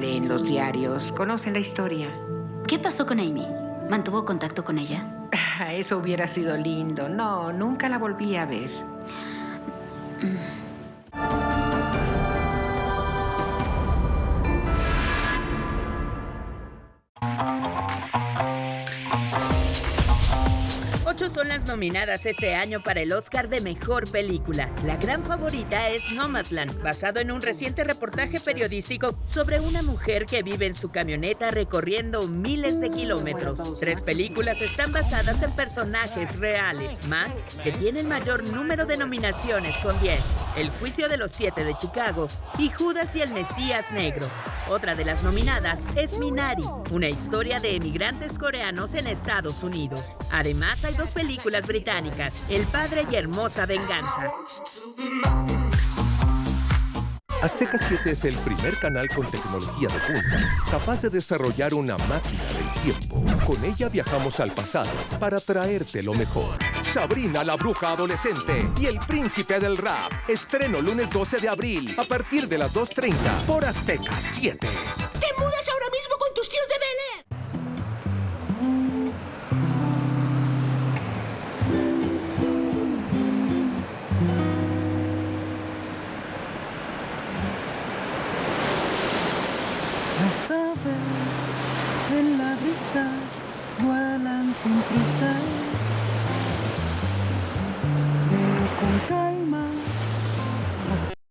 leen los diarios, conocen la historia. ¿Qué pasó con Amy? ¿Mantuvo contacto con ella? Eso hubiera sido lindo. No, nunca la volví a ver. Son las nominadas este año para el Oscar de Mejor Película. La gran favorita es Nomadland, basado en un reciente reportaje periodístico sobre una mujer que vive en su camioneta recorriendo miles de kilómetros. Tres películas están basadas en personajes reales. Mac, que tiene el mayor número de nominaciones con 10. El juicio de los siete de Chicago y Judas y el Mesías Negro. Otra de las nominadas es Minari, una historia de emigrantes coreanos en Estados Unidos. Además, hay dos películas británicas, El Padre y Hermosa Venganza. Azteca 7 es el primer canal con tecnología de punta, capaz de desarrollar una máquina del tiempo. Con ella viajamos al pasado para traerte lo mejor. Sabrina la bruja adolescente y el príncipe del rap. Estreno lunes 12 de abril a partir de las 2.30 por Azteca 7. ¡Te mudas ahora mismo con tus tíos de Bel Air! Las aves en la brisa vuelan sin prisa.